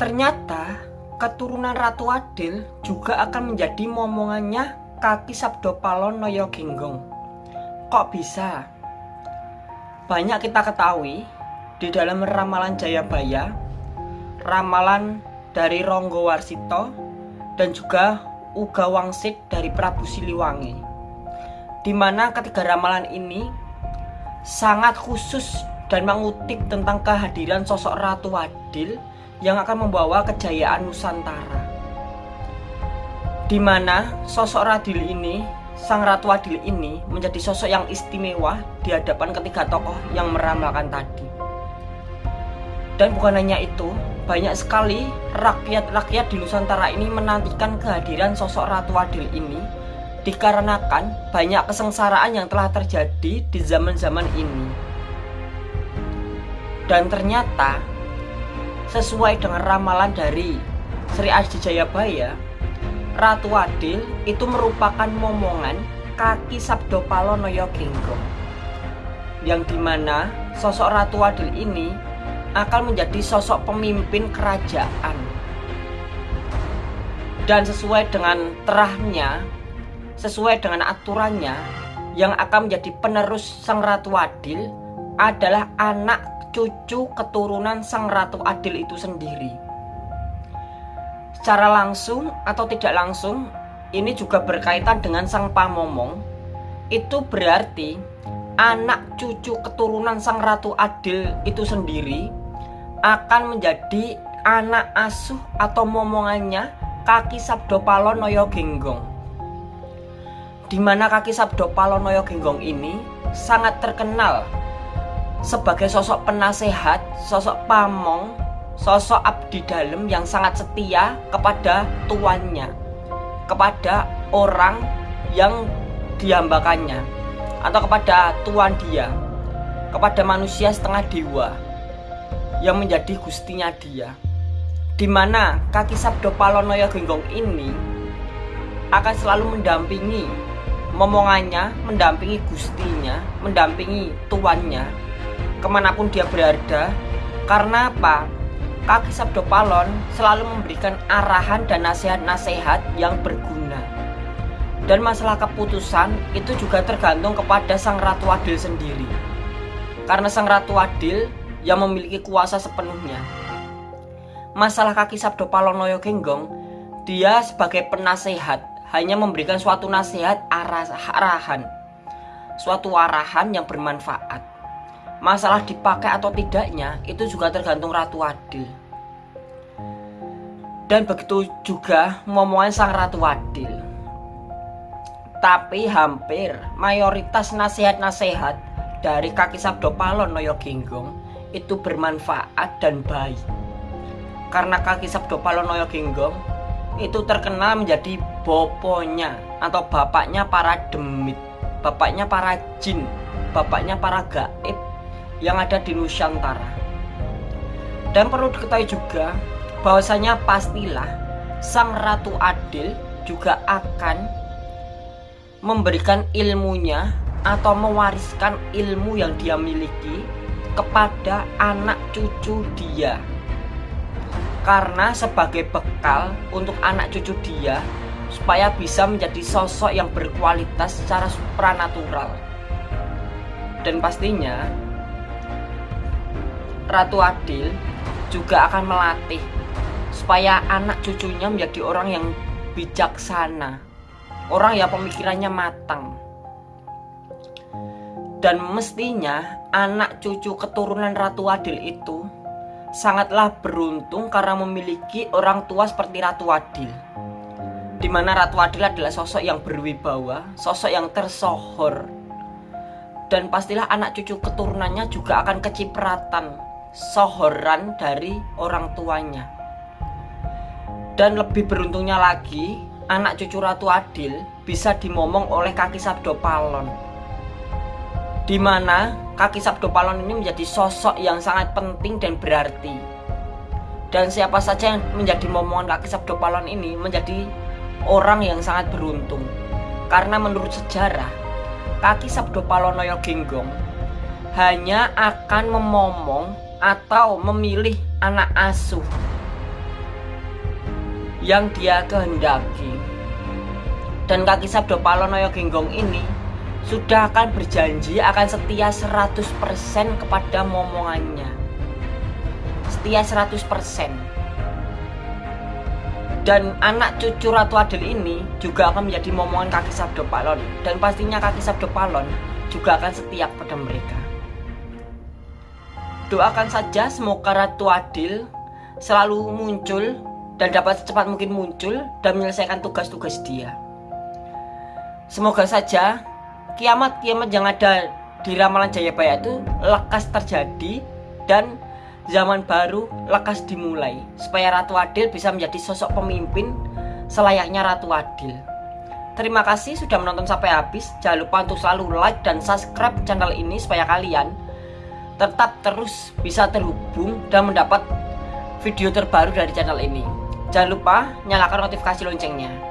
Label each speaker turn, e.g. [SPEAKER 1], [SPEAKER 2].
[SPEAKER 1] Ternyata keturunan Ratu Adil juga akan menjadi momongannya kaki Sabdo Palon Noyo Genggong. Kok bisa? Banyak kita ketahui di dalam ramalan Jayabaya, ramalan dari Ronggo Warsito, dan juga Uga Wangsit dari Prabu Siliwangi. Di mana ketiga ramalan ini sangat khusus dan mengutip tentang kehadiran sosok Ratu Adil yang akan membawa kejayaan Nusantara. Di mana sosok Radil ini, sang Ratu Adil ini menjadi sosok yang istimewa di hadapan ketiga tokoh yang meramalkan tadi. Dan bukan hanya itu, banyak sekali rakyat-rakyat di Nusantara ini menantikan kehadiran sosok Ratu Adil ini dikarenakan banyak kesengsaraan yang telah terjadi di zaman-zaman ini. Dan ternyata sesuai dengan ramalan dari Sri Aji Jayabaya, Ratu Adil itu merupakan momongan kaki Sabdo Palonoyo Genggong. Yang di mana sosok Ratu Adil ini akan menjadi sosok pemimpin kerajaan. Dan sesuai dengan terahnya, sesuai dengan aturannya, yang akan menjadi penerus Sang Ratu Adil adalah anak cucu keturunan Sang Ratu Adil itu sendiri. Secara langsung atau tidak langsung, ini juga berkaitan dengan Sang Pamomong. Itu berarti anak cucu keturunan Sang Ratu Adil itu sendiri akan menjadi anak asuh atau momongannya kaki Sabdo Palonoyo Genggong. Di mana kaki Sabdo Palonoyo Genggong ini sangat terkenal sebagai sosok penasehat, sosok pamong, sosok abdi dalam yang sangat setia kepada tuannya, kepada orang yang dihambakannya, atau kepada tuan dia, kepada manusia setengah dewa yang menjadi gustinya dia. Di mana kaki Sabdo Palonoyo Genggong ini akan selalu mendampingi momongannya, mendampingi gustinya, mendampingi tuannya ke mana pun dia berada karena apa? Kaki Sabdo Palon selalu memberikan arahan dan nasihat-nasihat yang berguna. Dan masalah keputusan itu juga tergantung kepada Sang Ratu Adil sendiri. Karena Sang Ratu Adil yang memiliki kuasa sepenuhnya. Masalah kaki Sabdo Palonoyo Genggong dia sebagai penasehat hanya memberikan suatu nasihat arah arahan. Suatu arahan yang bermanfaat masalah dipakai atau tidaknya itu juga tergantung Ratu Adil dan begitu juga momongan sang Ratu Adil tapi hampir mayoritas nasihat-nasihat dari kaki Sabdo Palon Noyo Genggong itu bermanfaat dan baik. Karena kaki Sabdo Palon Noyo Genggong itu terkenal menjadi boponya atau bapaknya para demit bapaknya para jin bapaknya para gaib yang ada di Nusantara. Dan perlu diketahui juga bahwasanya pastilah Sang Ratu Adil juga akan memberikan ilmunya atau mewariskan ilmu yang dia miliki kepada anak cucu dia. Karena sebagai bekal untuk anak cucu dia supaya bisa menjadi sosok yang berkualitas secara supranatural. Dan pastinya Ratu Adil juga akan melatih supaya anak cucunya menjadi orang yang bijaksana, orang yang pemikirannya matang. Dan mestinya anak cucu keturunan Ratu Adil itu sangatlah beruntung karena memiliki orang tua seperti Ratu Adil. Di mana Ratu Adil adalah sosok yang berwibawa, sosok yang tersohor. Dan pastilah anak cucu keturunannya juga akan kecipratan sohoran dari orang tuanya. Dan lebih beruntungnya lagi, anak cucu Ratu Adil bisa dimomong oleh kaki Sabdo Palon. Di mana kaki Sabdo Palon ini menjadi sosok yang sangat penting dan berarti. Dan siapa saja yang menjadi momongan kaki Sabdo Palon ini menjadi orang yang sangat beruntung. Karena menurut sejarah, kaki Sabdo Palonoyo Genggong hanya akan memomong atau memilih anak asuh yang dia kehendaki. Dan kaki Sabdo Palonoyo Genggong ini sudah akan berjanji akan setia 100% kepada momongannya. Setia 100%. Dan anak cucu Ratu Adil ini juga akan menjadi momongan kaki Sabdo Palon dan pastinya kaki Sabdo Palon juga akan setia kepada mereka. Doakan saja semoga Ratu Adil selalu muncul dan dapat secepat mungkin muncul dan menyelesaikan tugas-tugas dia. Semoga saja kiamat-kiamat yang ada di ramalan Jayabaya itu lekas terjadi dan zaman baru lekas dimulai supaya Ratu Adil bisa menjadi sosok pemimpin selayaknya Ratu Adil. Terima kasih sudah menonton sampai habis. Jangan lupa untuk selalu like dan subscribe channel ini supaya kalian tetap terus bisa terhubung dan mendapat video terbaru dari channel ini. Jangan lupa nyalakan notifikasi loncengnya.